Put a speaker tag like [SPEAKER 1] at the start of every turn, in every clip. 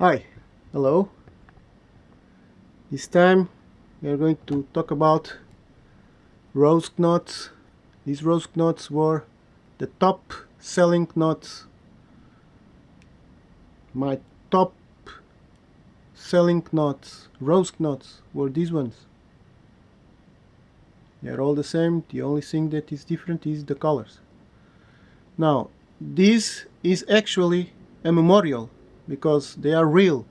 [SPEAKER 1] Hi, hello. This time we are going to talk about rose knots. These rose knots were the top selling knots. My top selling knots, rose knots, were these ones. They are all the same, the only thing that is different is the colors. Now, this is actually a memorial because they are real.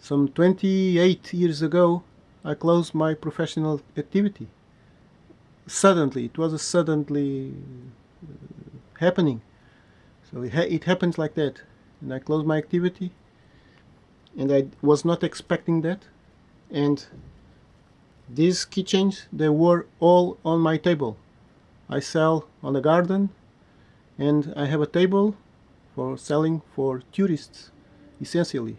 [SPEAKER 1] Some 28 years ago, I closed my professional activity. Suddenly, it was a suddenly uh, happening. So it, ha it happens like that. And I closed my activity and I was not expecting that. And these keychains, they were all on my table. I sell on the garden and I have a table for selling for tourists essentially.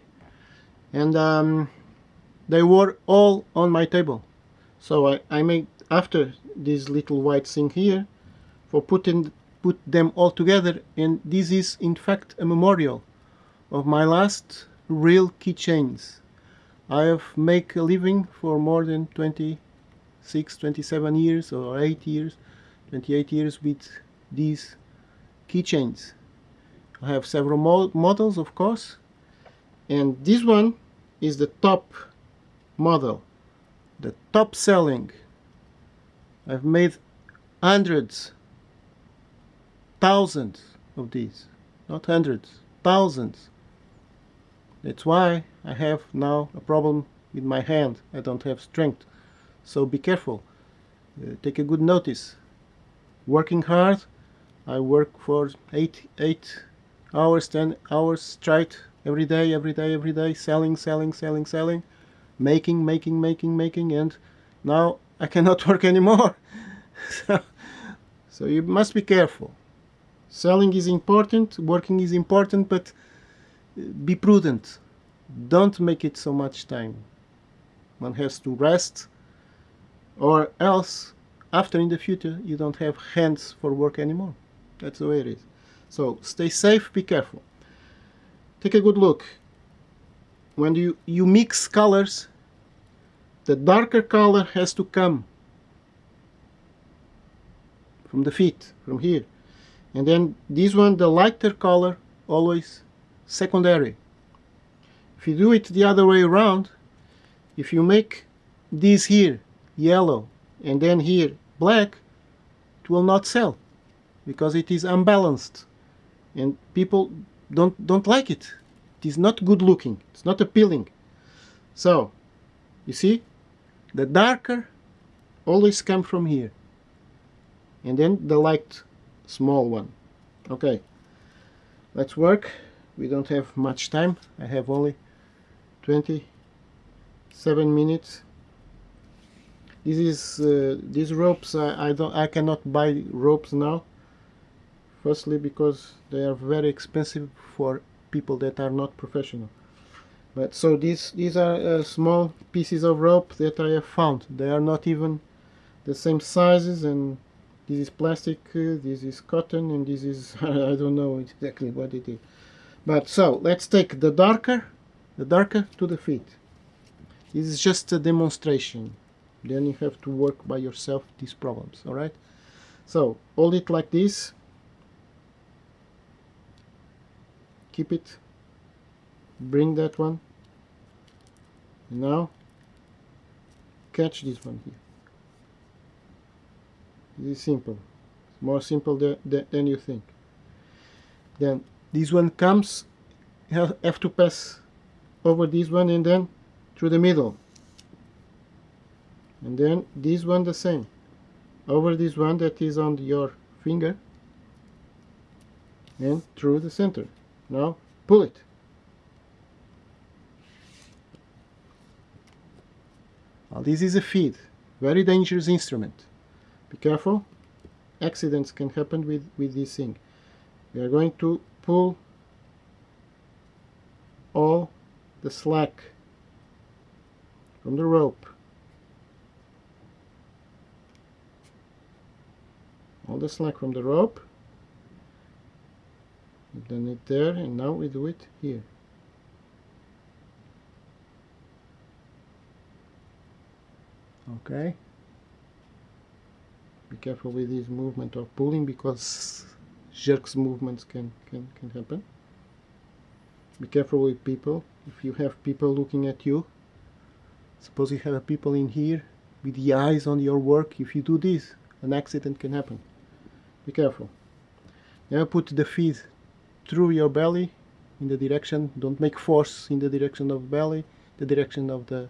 [SPEAKER 1] And um, they were all on my table. So I, I made after this little white thing here for putting put them all together and this is in fact a memorial of my last real keychains. I have make a living for more than 26 27 years or 8 years 28 years with these keychains I have several mo models of course. And this one is the top model the top selling. I've made hundreds thousands of these. Not hundreds thousands. That's why I have now a problem with my hand. I don't have strength. So be careful. Uh, take a good notice. Working hard I work for eight eight hours 10 hours straight every day every day every day selling selling selling selling making making making making and now I cannot work anymore. So, so you must be careful. Selling is important working is important but uh, be prudent. Don't make it so much time. One has to rest or else after in the future you don't have hands for work anymore. That's the way it is so stay safe, be careful. Take a good look. When you, you mix colors, the darker color has to come from the feet, from here. And then this one, the lighter color, always secondary. If you do it the other way around, if you make this here yellow and then here black, it will not sell because it is unbalanced and people don't don't like it. It is not good looking. It's not appealing. So you see the darker always come from here. And then the light small one. Okay. Let's work. We don't have much time. I have only 27 minutes. This is uh, these ropes I, I don't I cannot buy ropes now firstly because they are very expensive for people that are not professional. But so these these are uh, small pieces of rope that I have found. They are not even the same sizes and this is plastic uh, this is cotton and this is I don't know exactly what it is. But so let's take the darker the darker to the feet. This is just a demonstration. Then you have to work by yourself these problems all right? So hold it like this keep it. Bring that one. Now catch this one here. This is simple. More simple than, than you think. Then this one comes have to pass over this one and then through the middle. And then this one the same. Over this one that is on your finger. And through the center now pull it. Now this is a feed, very dangerous instrument. Be careful, accidents can happen with, with this thing. We are going to pull all the slack from the rope. All the slack from the rope We've done it there and now we do it here. Okay. Be careful with this movement of pulling because jerks movements can can, can happen. Be careful with people. If you have people looking at you suppose you have people in here with the eyes on your work if you do this an accident can happen. Be careful. Now put the feet through your belly in the direction don't make force in the direction of belly the direction of the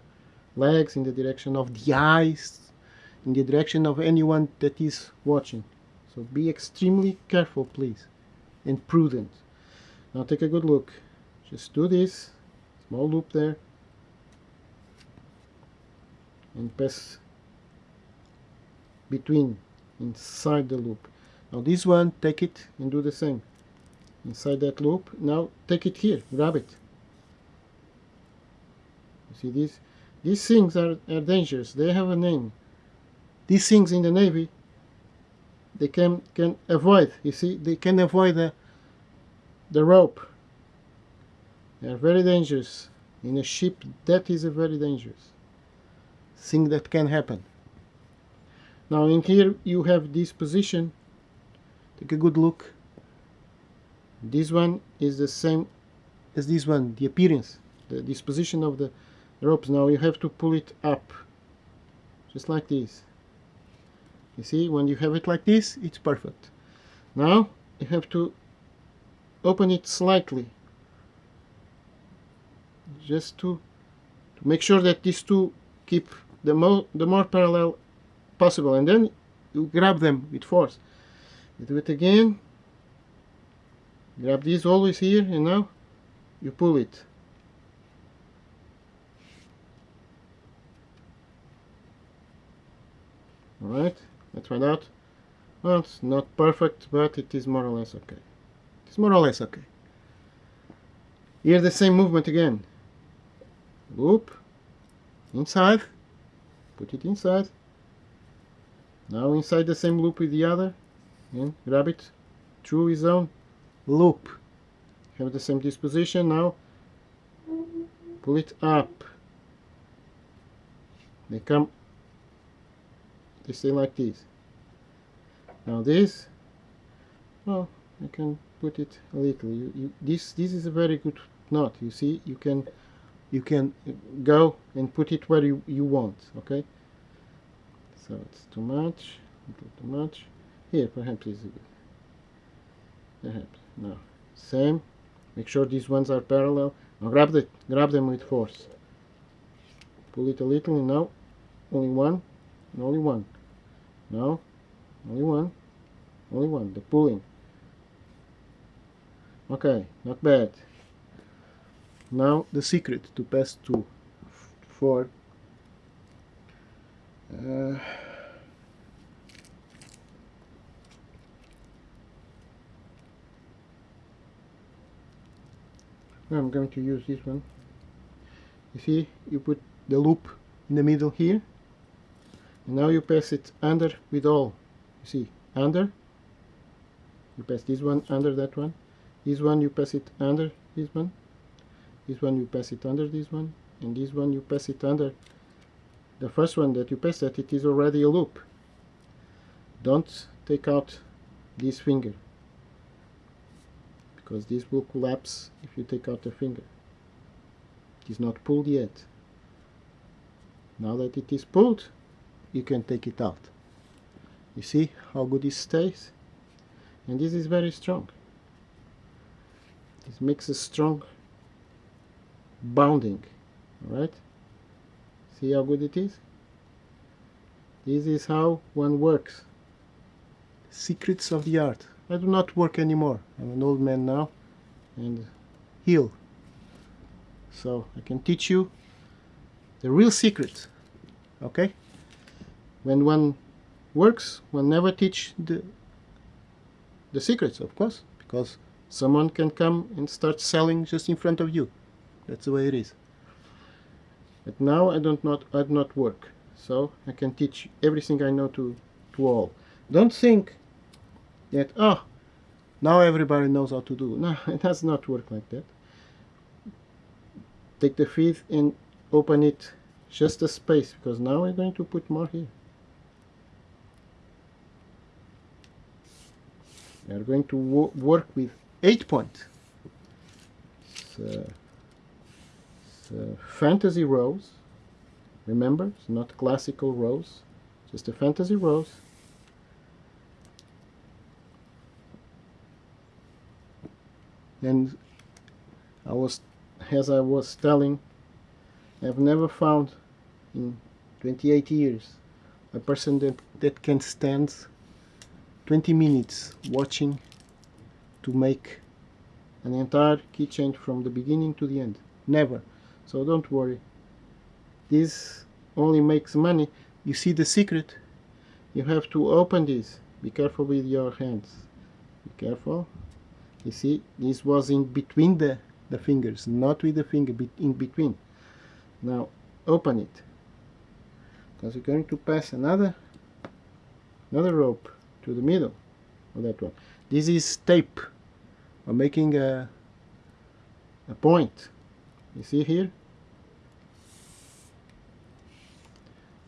[SPEAKER 1] legs in the direction of the eyes in the direction of anyone that is watching. So be extremely careful please and prudent. Now take a good look. Just do this small loop there and pass between inside the loop. Now this one take it and do the same inside that loop. Now take it here. Grab it. You see these these things are, are dangerous. They have a name. These things in the navy they can can avoid you see they can avoid the the rope. They are very dangerous. In a ship that is a very dangerous thing that can happen. Now in here you have this position. Take a good look this one is the same as this one the appearance the disposition of the ropes. Now you have to pull it up just like this. You see when you have it like this it's perfect. Now you have to open it slightly just to, to make sure that these two keep the more the more parallel possible and then you grab them with force. You do it again grab this always here and now you pull it. Alright let's find out. Well it's not perfect but it is more or less okay. It's more or less okay. Here the same movement again. Loop inside. Put it inside. Now inside the same loop with the other. And grab it. Through his own loop. Have the same disposition now. Pull it up. They come they stay like this. Now this well I can put it a little. You, you, this this is a very good knot you see. You can you can go and put it where you, you want okay? So it's too much too much. Here perhaps is good perhaps no. Same. Make sure these ones are parallel. Now grab the grab them with force. Pull it a little and now only one. And only one. Now only one. Only one. The pulling. Okay. Not bad. Now the secret to pass to four. Uh, I'm going to use this one. You see you put the loop in the middle here. And now you pass it under with all. You see under. You pass this one under that one. This one you pass it under this one. This one you pass it under this one. And this one you pass it under. The first one that you pass that it is already a loop. Don't take out this finger because this will collapse if you take out the finger. It is not pulled yet. Now that it is pulled you can take it out. You see how good it stays? And this is very strong. This makes a strong bounding alright? See how good it is? This is how one works. Secrets of the art I do not work anymore. I'm an old man now and heal. So I can teach you the real secret okay? When one works one never teach the the secrets of course because someone can come and start selling just in front of you. That's the way it is. But now I don't not I do not work. So I can teach everything I know to to all. Don't think that oh now everybody knows how to do. No it does not work like that. Take the feed and open it just a space because now we're going to put more here. We are going to wo work with 8 point. It's, uh, it's uh, fantasy rose. Remember it's not classical rose just a fantasy rose and I was as I was telling I've never found in 28 years a person that, that can stand 20 minutes watching to make an entire keychain from the beginning to the end. Never. So don't worry. This only makes money. You see the secret? You have to open this. Be careful with your hands. Be careful you see this was in between the the fingers not with the finger but in between. Now open it. Because you're going to pass another another rope to the middle of that one. This is tape. I'm making a a point. You see here?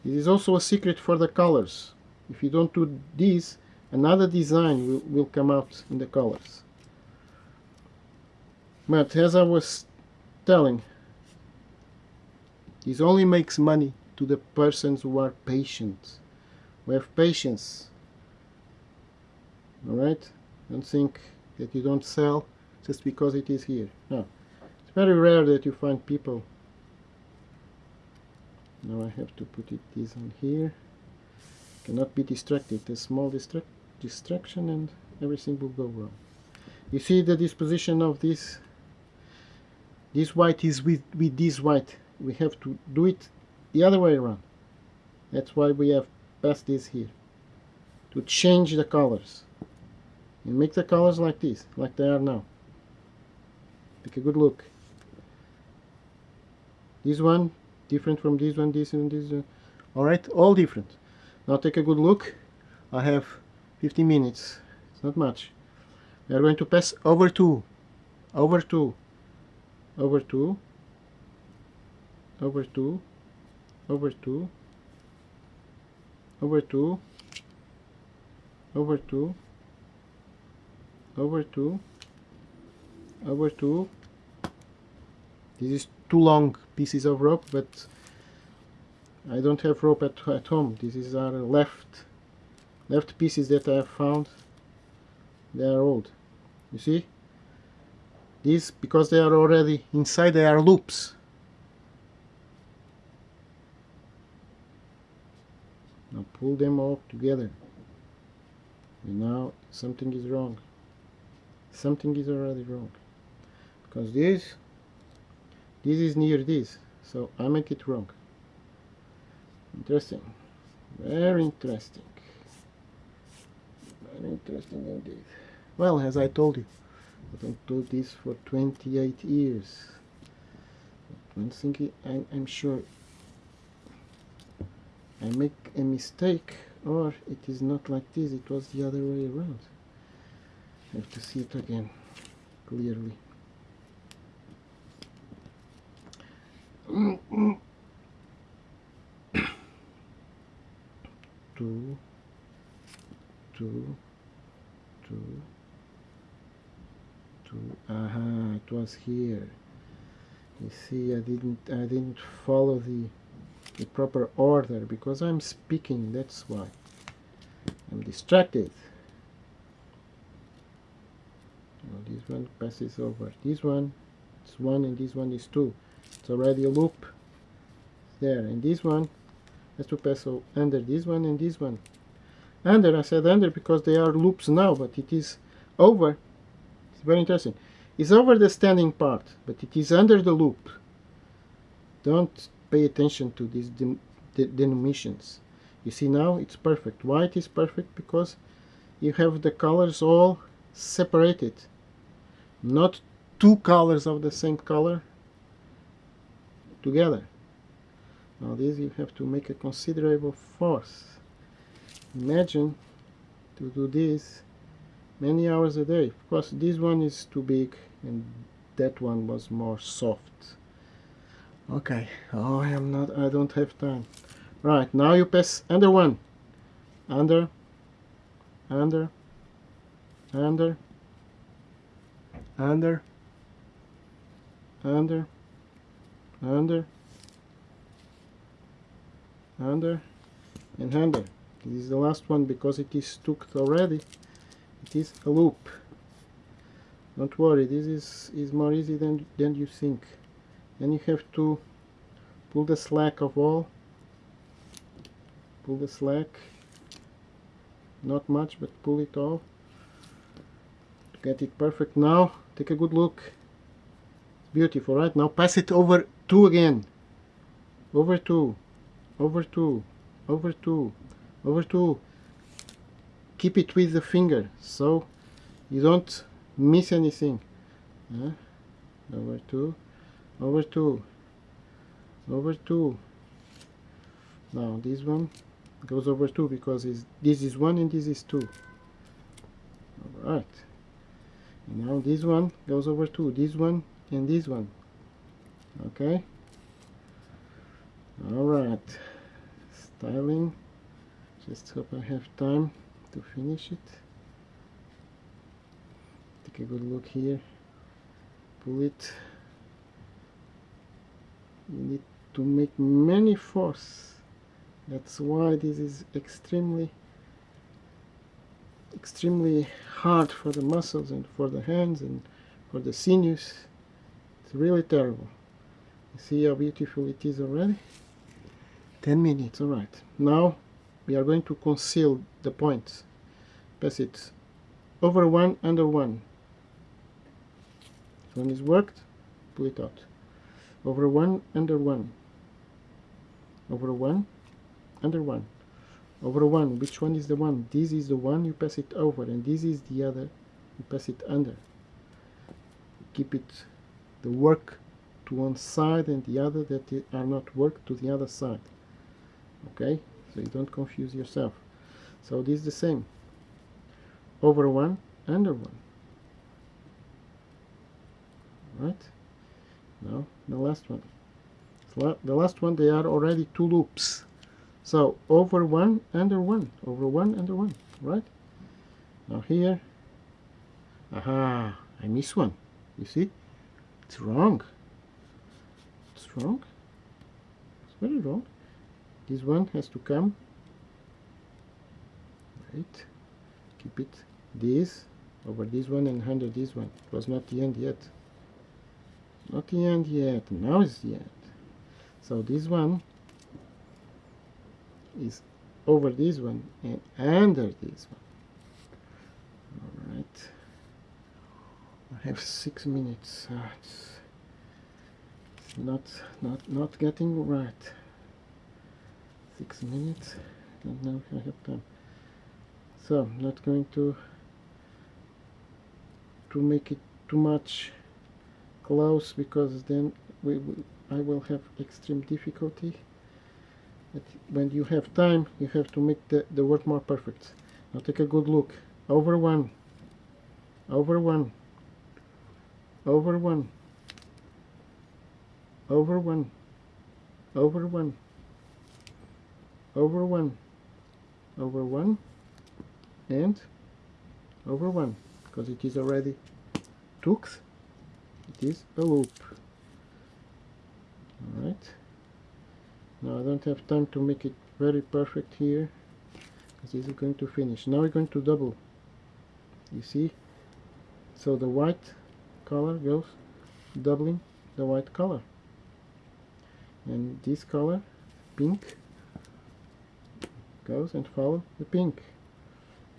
[SPEAKER 1] This is also a secret for the colors. If you don't do this another design will, will come out in the colors but as I was telling, this only makes money to the persons who are patient, who have patience. Alright? Don't think that you don't sell just because it is here. No. It's very rare that you find people. Now I have to put it this on here. Cannot be distracted. A small distract distraction and everything will go wrong. You see the disposition of this this white is with, with this white. We have to do it the other way around. That's why we have passed this here. To change the colors. And make the colors like this like they are now. Take a good look. This one different from this one this and this one. All right all different. Now take a good look. I have 15 minutes. It's not much. We are going to pass over two over two over 2 over 2 over 2 over 2 over 2 over 2 over 2 this is too long pieces of rope but I don't have rope at, at home. This is our left left pieces that I have found. They are old. You see these, because they are already inside, they are loops. Now pull them all together. And now something is wrong. Something is already wrong. Because this, this is near this. So I make it wrong. Interesting. Very interesting. Very interesting indeed. Well, as I told you, I don't do this for 28 years. One thing I, I'm sure I make a mistake or it is not like this, it was the other way around. I have to see it again clearly. two, two, two, to uh -huh, it was here. You see I didn't I didn't follow the the proper order because I'm speaking that's why. I'm distracted. This one passes over. This one it's one and this one is two. It's already a loop there. And this one has to pass under this one and this one. Under I said under because they are loops now but it is over very interesting. It's over the standing part, but it is under the loop. Don't pay attention to these de de denominations. You see now it's perfect. White is perfect because you have the colors all separated. Not two colors of the same color together. Now this you have to make a considerable force. Imagine to do this many hours a day. Of course this one is too big and that one was more soft. Okay oh I am not I don't have time. Right now you pass under one. Under. Under. Under. Under. Under. Under. Under. And under. This is the last one because it is stuck already it is a loop. Don't worry this is is more easy than than you think. And you have to pull the slack of all. Pull the slack. Not much but pull it off to get it perfect. Now take a good look. It's beautiful right? Now pass it over two again. Over two. Over two. Over two. Over two keep it with the finger so you don't miss anything. Uh, over two. Over two. Over two. Now this one goes over two because this is one and this is two. All right now this one goes over two this one and this one. Okay? All right styling. Just hope I have time to finish it. Take a good look here. Pull it. You need to make many force. That's why this is extremely extremely hard for the muscles and for the hands and for the sinews. It's really terrible. You see how beautiful it is already? 10 minutes all right. Now we are going to conceal the points pass it. Over one under one. One is worked pull it out. Over one under one. Over one under one. Over one which one is the one? This is the one you pass it over and this is the other you pass it under. Keep it the work to one side and the other that are not work to the other side. Okay so you don't confuse yourself. So this is the same. Over one under one. Right? Now the last one. The last one they are already two loops. So over one under one. Over one under one. Right? Now here. Aha I miss one. You see? It's wrong. It's wrong. It's very wrong this one has to come. Right. Keep it. This over this one and under this one. It was not the end yet. Not the end yet. Now it's the end. So this one is over this one and under this one. All right. I have six minutes. Uh, it's not not not getting right six minutes? Know if I have time. So I'm not going to to make it too much close because then we, we I will have extreme difficulty. But when you have time you have to make the, the work more perfect. Now take a good look. Over one. Over one. Over one. Over one. Over one over one. Over one. And over one because it is already took. It is a loop. Alright now I don't have time to make it very perfect here because this is going to finish. Now we're going to double. You see? So the white color goes doubling the white color. And this color pink goes and follow the pink.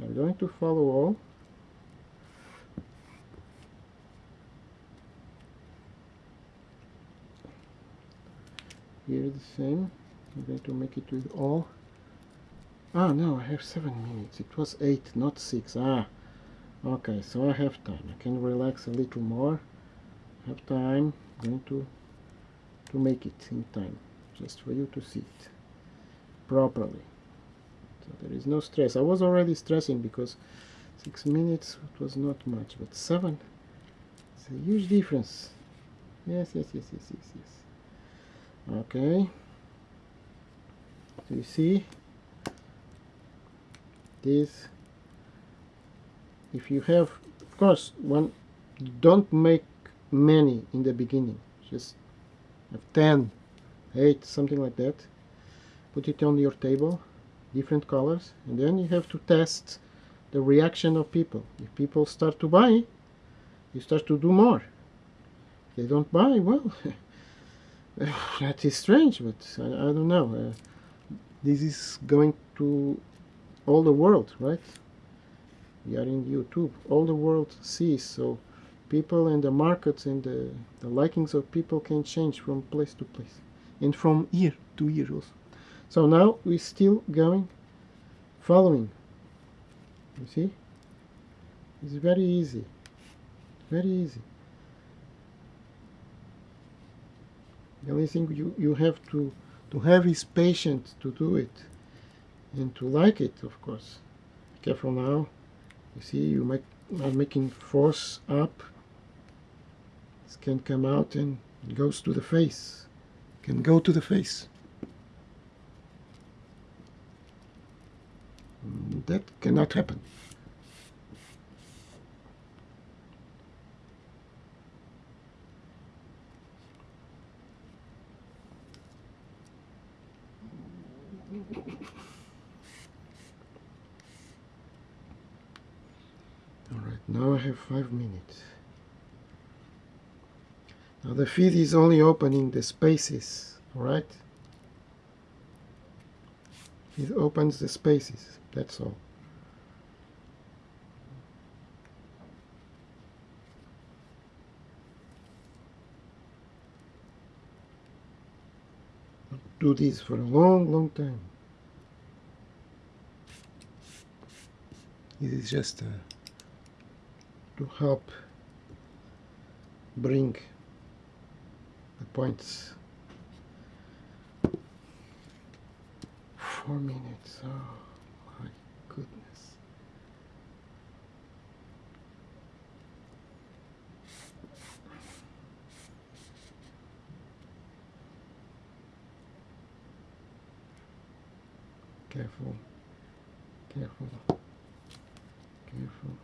[SPEAKER 1] I'm going to follow all. Here the same. I'm going to make it with all. Ah no I have seven minutes. It was eight not six. Ah okay so I have time. I can relax a little more. I have time. I'm going to to make it in time just for you to see it properly so there is no stress. I was already stressing because six minutes it was not much but seven it's a huge difference. Yes yes yes yes yes yes. Okay. So you see? This if you have of course one don't make many in the beginning. Just have 10 8 something like that. Put it on your table different colors and then you have to test the reaction of people. If people start to buy you start to do more. If they don't buy well that is strange but I, I don't know. Uh, this is going to all the world right? We are in YouTube. All the world sees so people and the markets and the, the likings of people can change from place to place and from year to year also so now we're still going following. You see? It's very easy. Very easy. The only thing you, you have to to have is patience to do it and to like it of course. Careful now. You see you make are making force up. This can come out and goes to the face. Can go to the face that cannot happen now I have five minutes. Now the feed is only opening the spaces, alright? It opens the spaces, that's all. Do this for a long, long time. This is just uh, to help bring the points. Four minutes. Oh my goodness. Careful. Careful. Careful.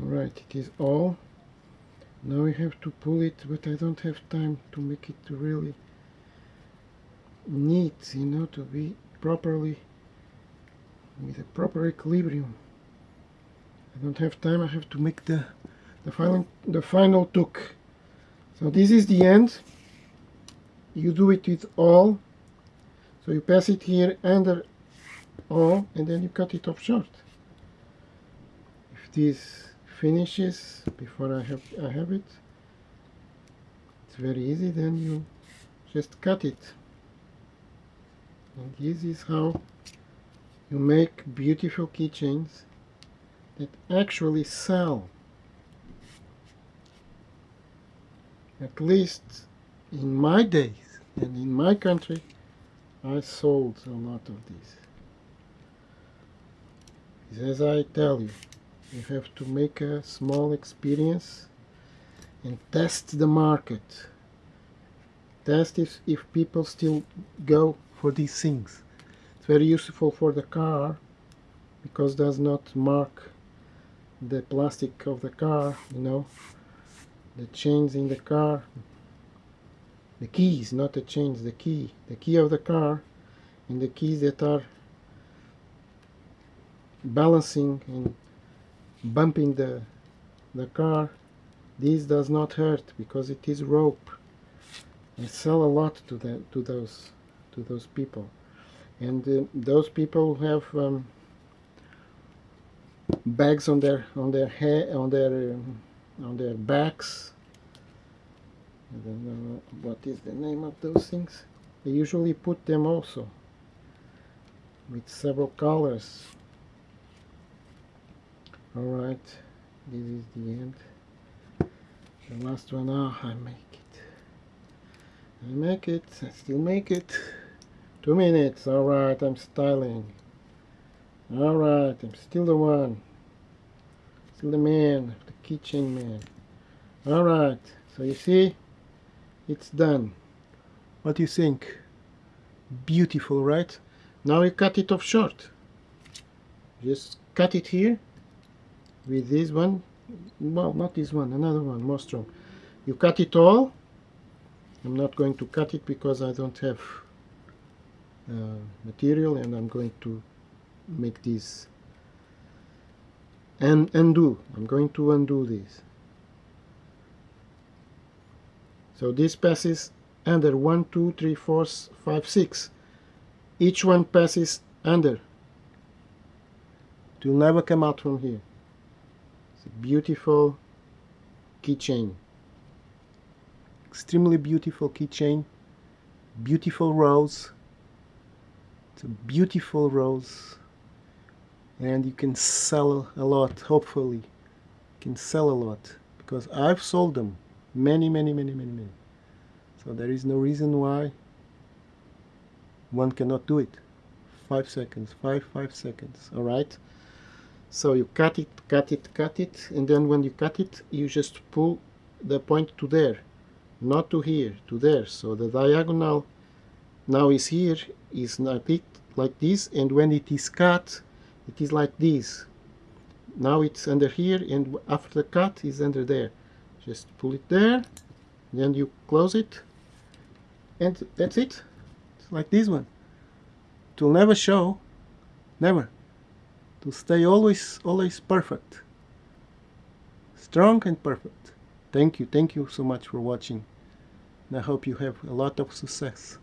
[SPEAKER 1] Alright, it is all. Now we have to pull it, but I don't have time to make it really neat, you know, to be properly with a proper equilibrium. I don't have time, I have to make the the final the final took. So this is the end. You do it with all. So you pass it here under all and then you cut it off short. If this finishes before I have I have it, it's very easy then you just cut it. And this is how you make beautiful keychains that actually sell. At least in my days and in my country, I sold a lot of these. As I tell you, you have to make a small experience and test the market. Test if, if people still go for these things. It's very useful for the car because does not mark the plastic of the car, you know, the chains in the car, the keys, not the chains, the key, the key of the car, and the keys that are balancing and bumping the the car. This does not hurt because it is rope. I sell a lot to the to those to those people, and uh, those people have um, bags on their on their head on their um, on their backs I don't know what is the name of those things they usually put them also with several colors alright this is the end the last one oh I make it I make it I still make it two minutes alright I'm styling
[SPEAKER 2] Alright, I'm still the one. Still the man, the kitchen man. Alright, so you see, it's done.
[SPEAKER 1] What do you think? Beautiful, right?
[SPEAKER 2] Now you cut it off short. Just cut it here with this one. Well, not this one, another one, more strong. You cut it all. I'm not going to cut it because I don't have uh, material and I'm going to make this and undo I'm going to undo this so this passes under 1 2 3 4 5 6 each one passes under it will never come out from here beautiful keychain.
[SPEAKER 1] Extremely beautiful keychain. Beautiful rose it's a beautiful rose and you can sell a lot hopefully. You can sell a lot. Because I've sold them many many many many many. So there is no reason why one cannot do it. Five seconds. Five five seconds. All right so you cut it cut it cut it and then when you cut it you just pull the point to there not to here to there. So the diagonal now is here is not it like this and when it is cut it is like this. Now it's under here and after the cut is under there. Just pull it there then you close it and that's it. It's like this one. It will never show never to stay always always perfect. Strong and perfect. Thank you thank you so much for watching. And I hope you have a lot of success